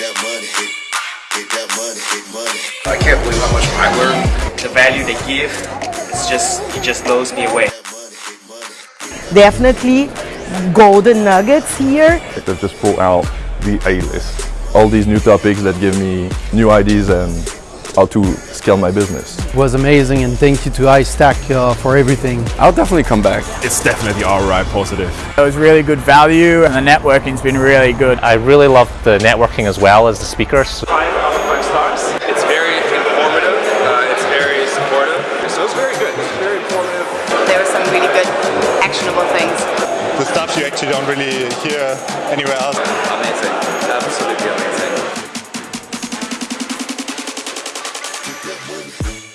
that money, hit, get that money, hit money. I can't believe how much I learned. The value they give, it's just, it just blows me away. That money, hit money. Definitely golden nuggets here. They've just pulled out the A-list. All these new topics that give me new ideas and how to scale my business. It was amazing and thank you to iStack uh, for everything. I'll definitely come back. It's definitely alright positive. It was really good value and the networking's been really good. I really loved the networking as well as the speakers. Five out of five stars. It's very informative. Uh, it's very supportive. So it's very good. It's very informative. There were some really good actionable things. The stuff you actually don't really hear anywhere else. Amazing. that way.